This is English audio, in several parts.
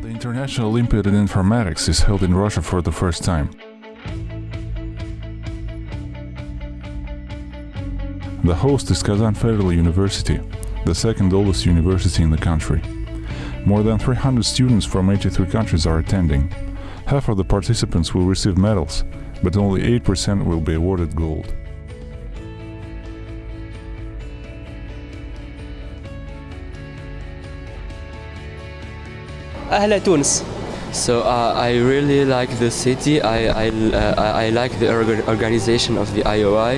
National Olympiad in Informatics is held in Russia for the first time. The host is Kazan Federal University, the second oldest university in the country. More than 300 students from 83 countries are attending. Half of the participants will receive medals, but only 8% will be awarded gold. أهلا تونس So uh, I really like the city. I I, uh, I like the orga- organization of the IOI.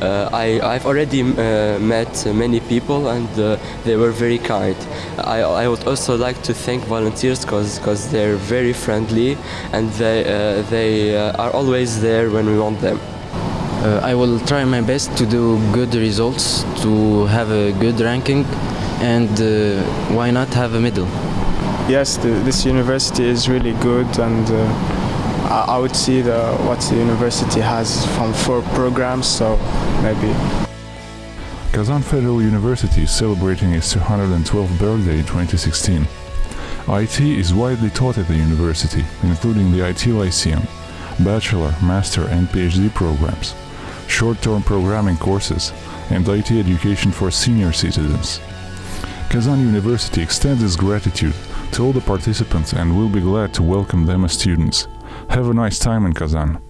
Uh, I I've already uh, met many people and uh, they were very kind. I I would also like to thank volunteers because because they're very friendly and they uh, they uh, are always there when we want them. Uh, I will try my best to do good results, to have a good ranking, and uh, why not have a medal? yes, the, this university is really good, and uh, I, would see the, what the university has from four programs. So maybe Kazan Federal University is celebrating its 212th birthday in 2016. IT is widely taught at the university, including the IT Lyceum, bachelor, master, and PhD programs, short-term programming courses, and IT education for senior citizens. Kazan University extends its gratitude to all the participants and we'll be glad to welcome them as students. Have a nice time in Kazan.